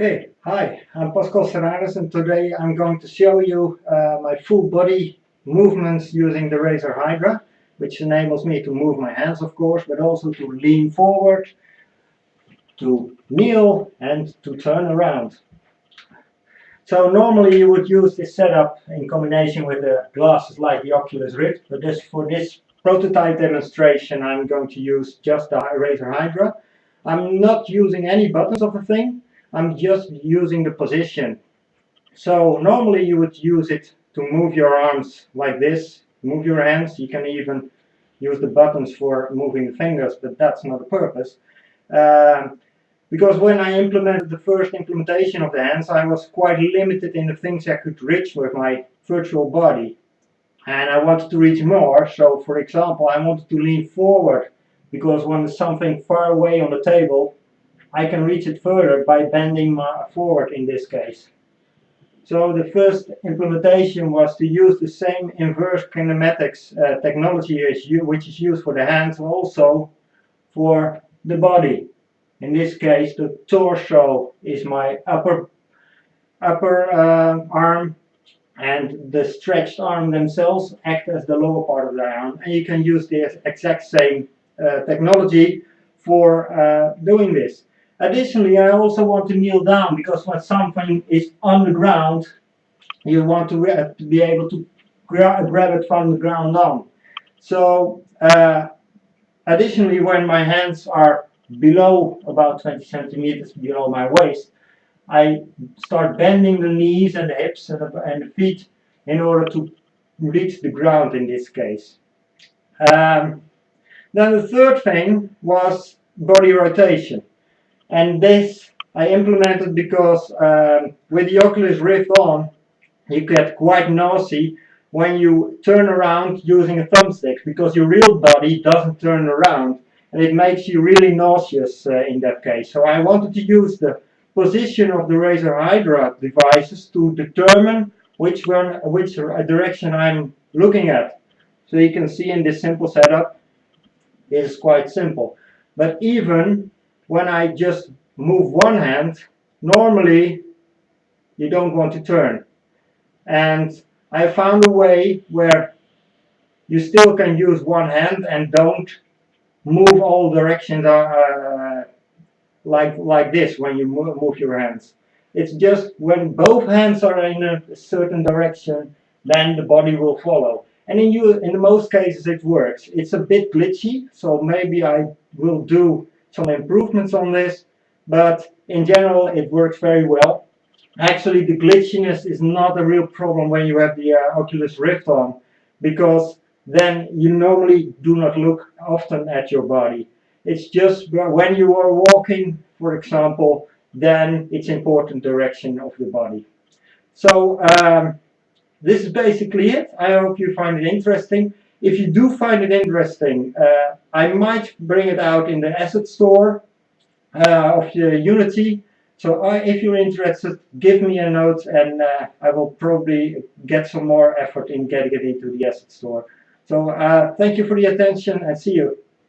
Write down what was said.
Okay, hi, I'm Pascal Serrarens and today I'm going to show you uh, my full body movements using the Razer Hydra, which enables me to move my hands of course, but also to lean forward, to kneel and to turn around. So normally you would use this setup in combination with the glasses like the Oculus Rift, but this, for this prototype demonstration I'm going to use just the Razer Hydra. I'm not using any buttons of the thing, I'm just using the position. So normally you would use it to move your arms like this, move your hands. You can even use the buttons for moving the fingers, but that's not the purpose. Um, because when I implemented the first implementation of the hands, I was quite limited in the things I could reach with my virtual body. And I wanted to reach more, so for example, I wanted to lean forward, because when there's something far away on the table, I can reach it further by bending my forward in this case. So the first implementation was to use the same inverse kinematics uh, technology as you, which is used for the hands also for the body. In this case, the torso is my upper upper uh, arm and the stretched arm themselves act as the lower part of the arm. And you can use the exact same uh, technology for uh, doing this. Additionally, I also want to kneel down because when something is on the ground, you want to, be able to gra grab it from the ground down. So, uh, additionally, when my hands are below about 20 centimeters below my waist, I start bending the knees and the hips and the, and the feet in order to reach the ground in this case. Um, then the third thing was body rotation. And this I implemented because um, with the Oculus Rift on, you get quite noisy when you turn around using a thumbstick because your real body doesn't turn around and it makes you really nauseous uh, in that case. So I wanted to use the position of the Razer Hydra devices to determine which one, which direction I'm looking at. So you can see in this simple setup, it is quite simple. But even when I just move one hand, normally you don't want to turn. And I found a way where you still can use one hand and don't move all directions uh, like like this when you move, move your hands. It's just when both hands are in a certain direction, then the body will follow. And in you, in most cases, it works. It's a bit glitchy, so maybe I will do some improvements on this, but in general it works very well. Actually the glitchiness is not a real problem when you have the uh, Oculus Rift on, because then you normally do not look often at your body. It's just when you are walking, for example, then it's important direction of the body. So um, this is basically it. I hope you find it interesting. If you do find it interesting, uh, I might bring it out in the asset store uh, of the Unity. So uh, if you're interested, give me a note and uh, I will probably get some more effort in getting it into the asset store. So uh, thank you for the attention and see you.